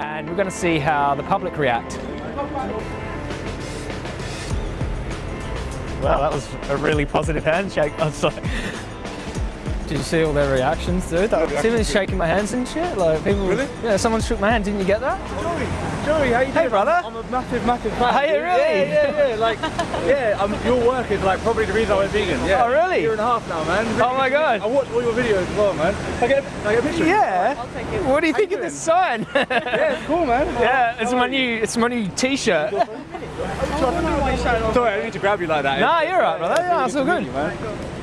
and we're going to see how the public react. Well, that was a really positive handshake. I was like, did you see all their reactions, dude? Like, see them shaking my hands and shit. Like people, Really? yeah, someone shook my hand. Didn't you get that? Joey, Joey, how you Hey, brother. I'm a massive, massive fan. Are you really? Yeah, yeah, yeah. Like, yeah, um, your work is like probably the reason I went vegan. Yeah. Oh, really? A year and a half now, man. Really Oh my good. God. I watch all your videos as well, man. Can I get a, get a picture? Yeah. I'll take it. What do you How think you of this sign? Yeah, it's cool, man. yeah, it's my new, it's my new T-shirt. Sorry, I didn't need to grab you like that. Nah, you're right, brother. Yeah, it's all to meet good.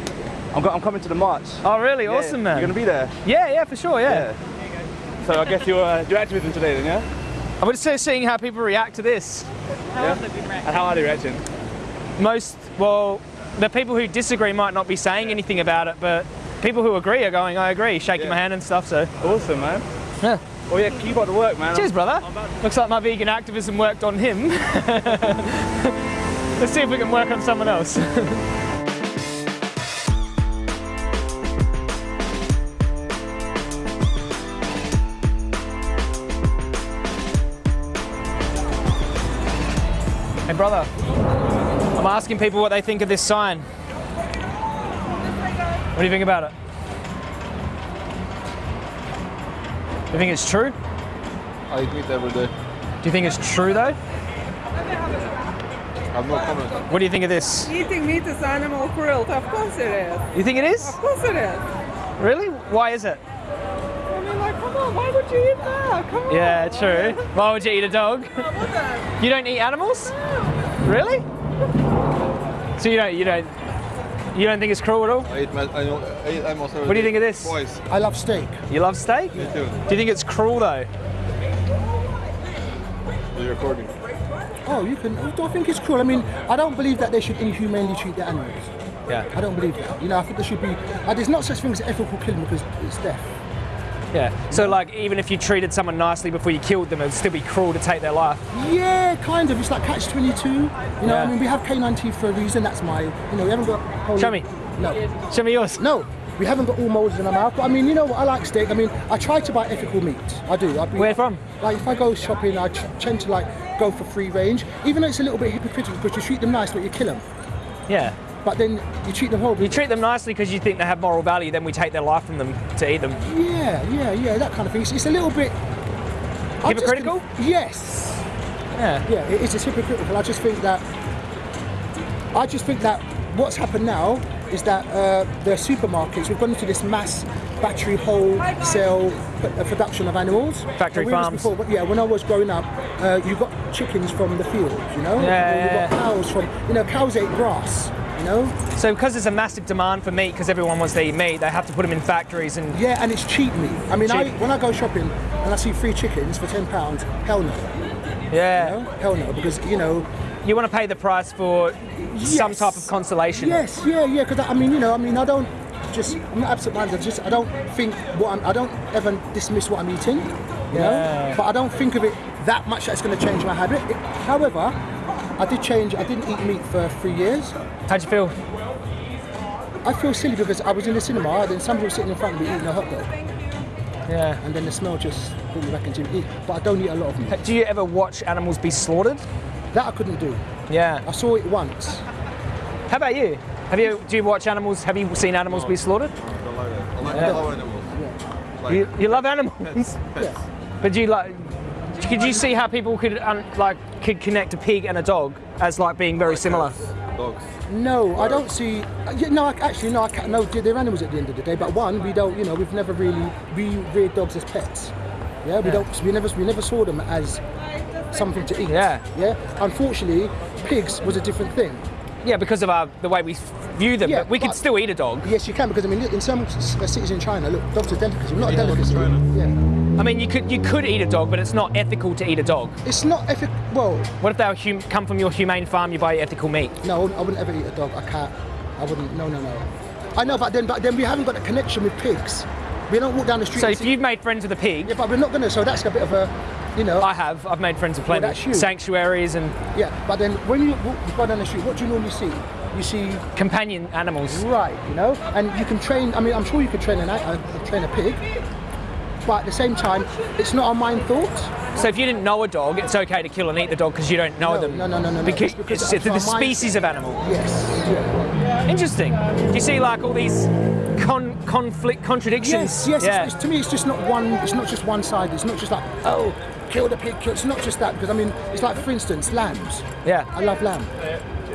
You, man. I'm, I'm coming to the march. Oh, really? Yeah, Awesome, man. You're gonna be there. Yeah, yeah, for sure. Yeah. So I guess you're uh, your activism today, then, yeah? I would say seeing how people react to this. How yeah? And how are they reacting? Most, well, the people who disagree might not be saying anything about it, but people who agree are going, I agree, shaking Yeah. my hand and stuff. So, Awesome, man. yeah. Well, yeah, keep up the work, man. Cheers, brother. Looks like my vegan activism worked on him. Let's see if we can work on someone else. Hey, brother. I'm asking people what they think of this sign. What do you think about it? Do you think it's true? I eat meat every day. Do you think it's true though? I have no comment. What do you think of this? Eating meat is animal cruelty. Of course it is. You think it is? Of course it is. Really? Why is it? I mean, like, come on, why would you eat that? Come on. Yeah, true. Why would you eat a dog? What You don't eat animals? Really? So you don't you don't you don't think it's cruel at all? I eat, ma- I know, I eat animals every What do you think of this? Twice. I love steak. You love steak? Me too. Do you think it's cruel though? You're recording. Oh, you can. I don't think it's cruel. I mean, I don't believe that they should inhumanely treat the animals. Yeah. I don't believe that. You know, I think there should be. Uh, there's not such thing as ethical killing because it's death. Yeah. So like even if you treated someone nicely before you killed them, it would still be cruel to take their life. Yeah, kind of. It's like catch 22. You know, Yeah. I mean, we have canine teeth for a reason. That's my. You know, we haven't got. whole- Show me. No. Show me yours. No. We haven't got all molds in our mouth. But I mean, you know what? I like steak. I mean, I try to buy ethical meat. I do. I be, Where from? Like, if I go shopping, I tend to like go for free range. Even though it's a little bit hypocritical because you treat them nice, but you kill them. Yeah. But then you treat them horribly. You treat them nicely because you think they have moral value, then we take their life from them to eat them. Yeah, yeah, yeah, that kind of thing. It's, it's a little bit just Hypocritical? yes. Yeah. Yeah, it is. It's hypocritical. I just think that. I just think that what's happened now is that uh, the supermarkets we've gone into this mass battery wholesale uh, production of animals. Factory we farms. Before, but yeah, when I was growing up, uh, you got chickens from the field, you know. Yeah, you yeah, got cows from, you know, cows ate grass, you know. So because there's a massive demand for meat, because everyone wants to eat meat, they have to put them in factories and Yeah, and it's cheap meat. I mean, I, when I go shopping and I see free chickens for ten pounds, hell no, yeah. you know? hell no, because you know. You want to pay the price for some type of consolation. Yes, yeah, yeah. Because I mean, you know, I mean, I don't just. I'm not absent-minded. Just I don't think what I'm. I don't ever dismiss what I'm eating. You know, Yeah. but I don't think of it that much that it's going to change my habit. It- however, I did change. I didn't eat meat for three years. How'd you feel? I feel silly because I was in the cinema, and then somebody was sitting in front of me eating a hot dog, Yeah. and then the smell just brought me back into it. But I don't eat a lot of meat. Do you ever watch animals be slaughtered? That I couldn't do. Yeah. I saw it once. How about you? Have you do you watch animals? Have you seen animals be slaughtered? I don't like. I like Yeah. love animals. Like, You, you love animals, pets. but do you like? Could you see how people could um, like could connect a pig and a dog as like being very similar? Dogs. No, I don't see. uh, yeah, No, I- actually, no. I can't, no, they're animals at the end of the day. But one, we don't. You know, we've never really we reared dogs as pets. Yeah, we don't. We never we never saw them as something to eat. Yeah. Yeah. Unfortunately, pigs was a different thing. Yeah, because of our the way we view them. Yeah, but we could still eat a dog. Yes, you can because I mean, in some uh, cities in China, look, dogs are delicacies. Not a Yeah, look delicacy. China. Yeah. I mean, you could you could eat a dog, but it's not ethical to eat a dog. It's not ethical. Well, What if they come from your humane farm? You buy ethical meat. no, I wouldn't ever eat a dog. A cat. I wouldn't. No, no, no. I know, but then, but then we haven't got a connection with pigs. We don't walk down the street. So if see- you've made friends with a pig, Yeah, but we're not gonna. So that's a bit of a, you know. I have. I've made friends with plenty. that's you. Sanctuaries and Yeah, but then when you walk, go down the street, what do you normally see? You see, companion animals. right, you know, and you can train. I mean, I'm sure you could train an, a, train a pig, but at the same time, it's not a mind thought. So if you didn't know a dog, it's okay to kill and eat the dog because you don't know No, them. no, no, no, no, no. Because, It's because it's, it's the species of animal. Yes. Interesting. Do you see like all these con- conflict contradictions? Yes, yes. Yeah. It's, it's, to me, it's just not one. It's not just one side. It's not just like oh, kill the pig. Kill. It's not just that because I mean, it's like for instance, lambs. yeah. I love lamb.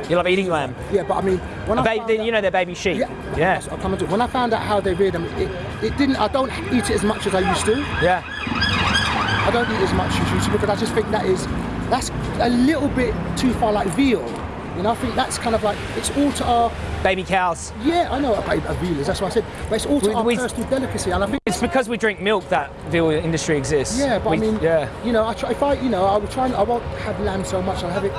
You love eating lamb. Yeah, but I mean, when I Ba- found they- out- you know they're baby sheep. Yeah, Yeah. That's what I'm coming to. When I found out how they rear them, it, it didn't. I don't eat it as much as I used to. Yeah. I don't eat as much as used to because I just think that is that's a little bit too far like veal. You know, I think that's kind of like it's all to our Baby cows. yeah. I know about a veal is. That's what I said. But it's all to We- our we- personal delicacy, and I think. It's because we drink milk that veal industry exists. Yeah, but We- I mean, yeah. you know, I try, if I, you know, I will try. And, I won't have lamb so much. I'll have it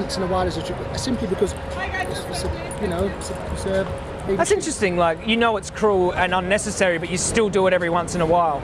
once in a while as a treat, simply because it's, it's a, you know, it's a, it's a That's interesting. Like you know it's cruel and unnecessary, but you still do it every once in a while.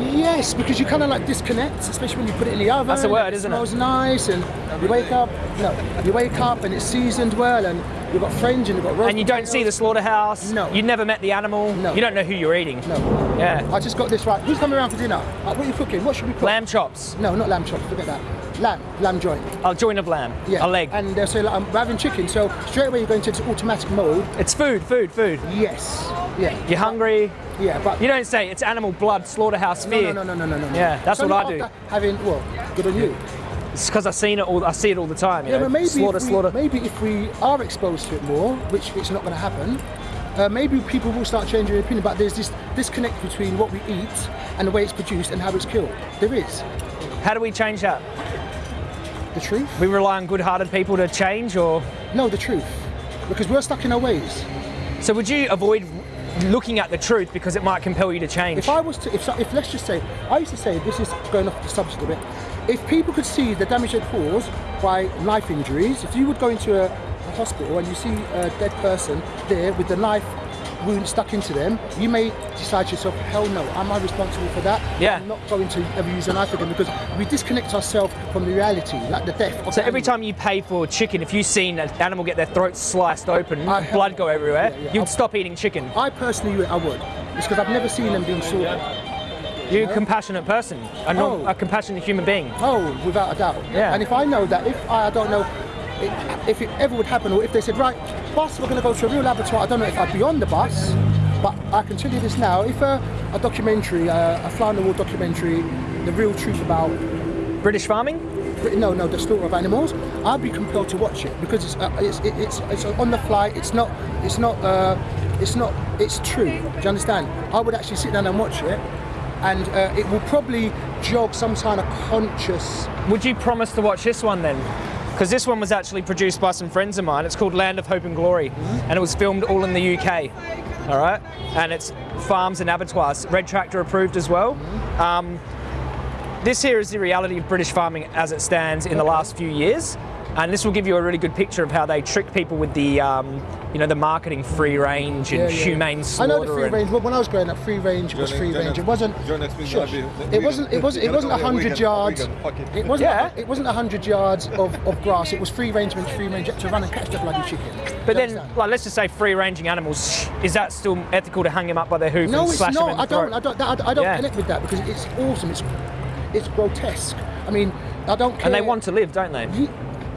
Yes, because you kind of like disconnect, especially when you put it in the oven. That's the word, isn't it? smells nice, and you wake up. No, you wake up and it's seasoned well, and you've got friends and you've got. And you don't see the slaughterhouse. No. You never met the animal. No. You don't know who you're eating. No, Yeah. I just got this right. Who's coming around for dinner? Uh, what are you cooking? What should we cook? Lamb chops. No, not lamb chops. Forget that. Lamb, lamb joint. A joint of lamb. Yeah, A leg. And say, like, I'm having chicken. So straight away you're going to this automatic mode. It's food, food, food. Yes. Yeah. You're hungry. Yeah, but You don't say it's animal blood, slaughterhouse no, fear. no, no, no, no, no, no. Yeah, that's So what I do. Having well, good on you. It's because I've seen it all. I see it all the time. You Yeah, know? but maybe slaughter, if we, slaughter. maybe if we are exposed to it more, which it's not going to happen, uh, maybe people will start changing their opinion. But there's this disconnect between what we eat and the way it's produced and how it's killed. There is How do we change that? The truth. We rely on good-hearted people to change, or No, the truth, because we're stuck in our ways. so would you avoid looking at the truth because it might compel you to change? If I was to, if, if let's just say, I used to say, this is going off the subject a bit, if people could see the damage they'd caused by knife injuries, if you would go into a, a hospital and you see a dead person there with the knife wound stuck into them, you may decide to yourself, hell no, am I responsible for that? Yeah. I'm not going to ever use a knife again because we disconnect ourselves from the reality, like the death. Of So every time you pay for chicken, if you've seen an animal get their throat sliced open, I blood go everywhere, Yeah, yeah. you'd I'll- stop eating chicken. I personally, I would. It's because I've never seen them being slaughtered. You're a compassionate person, a, non- Oh. a compassionate human being. Oh, without a doubt. Yeah. And if I know that, if I, I don't know it, if it ever would happen, or if they said, right, bus, we're going to go to a real abattoir, I don't know if I'd be on the bus, but I can tell you this now: if a, a documentary, uh, a fly on the wall documentary, the real truth about British farming? no, no, the slaughter of animals, I'd be compelled to watch it because it's uh, it's it, it's it's on the fly. It's not it's not uh, it's not it's true. Do you understand? I would actually sit down and watch it, and uh, it will probably jog some kind of conscious. Would you promise to watch this one then? Because this one was actually produced by some friends of mine. It's called Land of Hope and Glory, and it was filmed all in the UK. All right, and it's farms and abattoirs, Red Tractor approved as well. Um, this here is the reality of British farming as it stands in the last few years, and this will give you a really good picture of how they trick people with the, um, you know, the marketing free range and Yeah, yeah. humane I know the free and- range. When I was growing up, free range was free range. It wasn't. your Shush. It wasn't. It wasn't. It wasn't a hundred yards. it. It wasn't. Yeah. It wasn't a hundred yards of, of grass. It was free range means free range. To run and catch the bloody chicken. But then, like, let's just say free-ranging animals. Is that still ethical to hang them up by their hoof no, and it's slash them in not. the I don't. I don't. that- I, I don't Yeah. connect with that because it's awesome. It's it's grotesque. I mean, I don't care. And they want to live, don't they? Ye-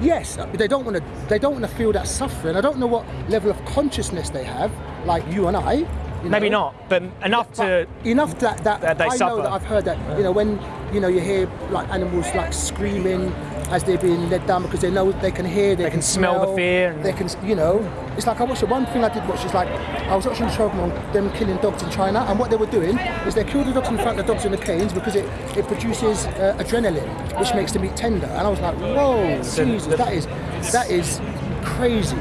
Yes, they don't want to. They don't want to feel that suffering. I don't know what level of consciousness they have, like you and I. you Maybe know. not, but enough to. But enough that that, that they I suffer. know that I've heard that you know when you know you hear like animals like screaming as they're being led down because they know they can hear, they, can smell the fear and- they can you know. It's like I watched the one thing I did watch is like I was watching a show on them killing dogs in China and what they were doing is they killed the dogs in front of the dogs in the canes because it, it produces uh, adrenaline which makes the meat tender and I was like whoa So Jesus the- that is that is crazy.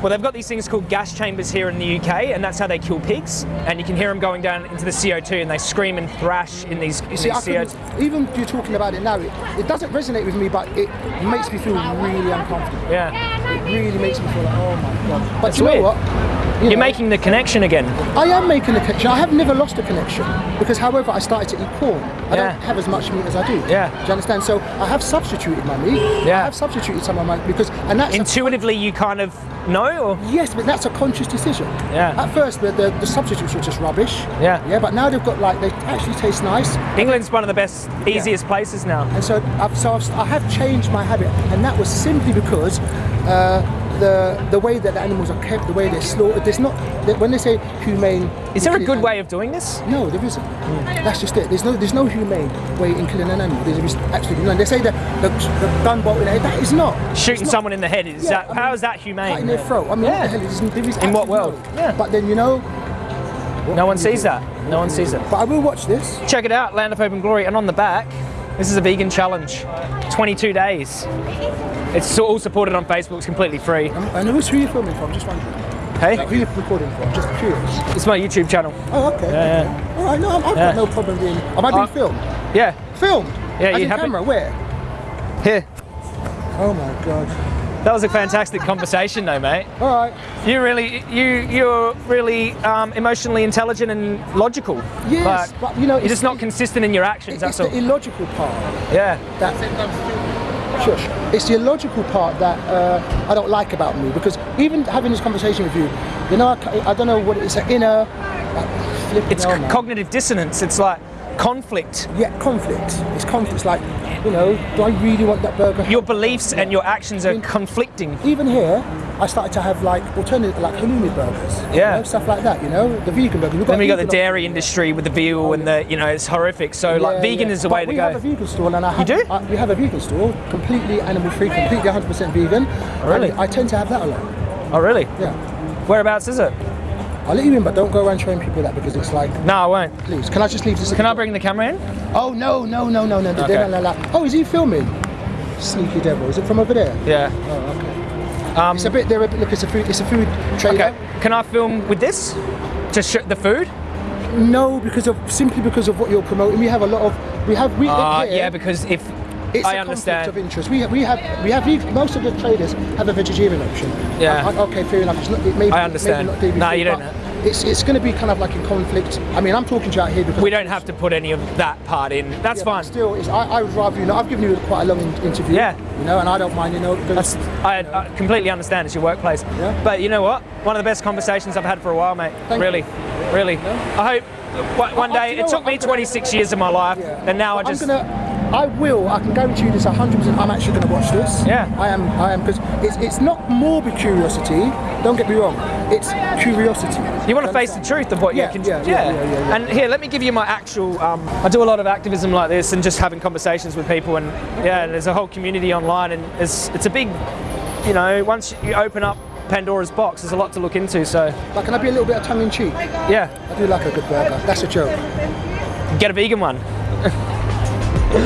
Well, they've got these things called gas chambers here in the UK, and that's how they kill pigs. And you can hear them going down into the CO2, and they scream and thrash in these, in You see, these I CO2. even you're talking about it now, it, it doesn't resonate with me, but it makes me feel really uncomfortable. Yeah. It really makes me feel like, oh my god. But That's you know weird. what? You You're know, making the connection again. I am making the connection. I have never lost a connection because, however, I started to eat Quorn. I Yeah. don't have as much meat as I do. Yeah. Do you understand? So I have substituted my meat. Yeah. I have substituted some of my meat because, and that's Intuitively, you kind of know, or yes, but that's a conscious decision. Yeah. At first, the, the, the substitutes were just rubbish. Yeah. Yeah. But now they've got like they actually taste nice. England's one of the best, easiest places now. And so, I've, so I've, I have changed my habit, and that was simply because uh, the the way that the animals are kept, the way they're slaughtered. There's not when they say humane. Is there a good way of doing this? No, there isn't. That's just it. There's no there's no humane way in killing an animal. There's absolutely none. They say that the, the gun bolt in the head. That is not Shooting not- someone in the head is Yeah, that? I how mean, is that humane? In their throat. I mean, Yeah. what the hell is there is In what world? no- Yeah. But then you know. No one sees do? that. No one sees it. But I will watch this. Check it out, Land of Hope and Glory, and on the back, this is a vegan challenge. 22 days. It's all supported on Facebook. It's completely free. And who's who are you filming from? Just wondering. Hey, Like, who are you recording from? Just curious. it's my YouTube channel. Oh, okay. Yeah, okay. All right. No, I've Yeah. got no problem being. Am I being Uh, filmed? Yeah, Filmed. Yeah, As you happy? camera. Where? here. Oh my god. That was a fantastic conversation, though, mate. All right. You really, you, you're really um, emotionally intelligent and logical. Yes, but, you know, you're it's- just not consistent in your actions. It's That's the all. illogical part. Yeah. that shush. It's the illogical part that uh, I don't like about me because even having this conversation with you, you know, I, I don't know what it's an inner. Like, It's hell, c- man. cognitive dissonance. It's like conflict. yeah, conflict. It's conflict. It's like, you know, do I really want that burger? Your beliefs and your actions are conflicting. even here, I started to have like alternative, like halloumi burgers. you Yeah. know, stuff like that. You know, the vegan burger. We've Then we got the dairy industry with the veal and the, you know, it's horrific. So like, vegan yeah. is the But way to go. we have a vegan store, and I have, you do? I, we have a vegan store, completely animal free, completely 100% vegan. Oh, really? I tend to have that a lot. Oh, really? Yeah. Whereabouts is it? I'll let you in, but don't go around showing people that because it's like, No, I won't. please, can I just leave this? Can I bring the camera in? Oh no, no, no, no, no! Okay. no, no, no. Oh, is he filming? Sneaky devil! Is it from over there? Yeah. Oh, okay. Um, It's a bit there. Look, it's a food. It's a food trailer. okay. Can I film with this? To show the food? No, because of simply because of what you're promoting. We have a lot of. We have. We. Uh, here, yeah, because if It's I a understand. conflict of interest. We have, we have, we have, most of the traders have a vegetarian option. Yeah. I- I- okay, fair enough. It's not, it may, I understand. Maybe not No, you don't It's, it's going to be kind of like in conflict. I mean, I'm talking to you out here because we don't have to put any of that part in, that's Yeah, fine. Still, I, I would rather you know. I've given you quite a long interview. Yeah. You know, and I don't mind. You know, because That's, I, I completely understand it's your workplace. Yeah. But you know what? One of the best conversations I've had for a while, mate. Thank really, really. I hope one- one I- I- day, you it took what, me I'm gonna- 26 years of my life, Yeah. and now I just. I will. I can guarantee you this 100%. I'm actually going to watch this. Yeah. I am. I am because it's it's not morbid curiosity. Don't get me wrong. It's curiosity. You want to face the truth of what Yeah, you can. yeah, yeah, yeah, yeah. And here, let me give you my actual. Um, I do a lot of activism like this and just having conversations with people, and yeah, there's a whole community online, and it's it's a big, you know, once you open up Pandora's box, there's a lot to look into. So But can I be a little bit of tongue in cheek? yeah, I do like a good burger. That's a joke. get a vegan one. Do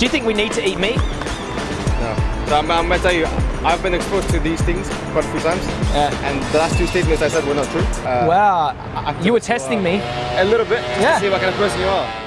you think we need to eat meat? No. So I'm, I'm gonna tell you, I've been exposed to these things quite a few times, Yeah. and the last two statements I said were not true. Uh, Wow, you were to, testing uh, me. A little bit, Yeah. to see what kind of person you are.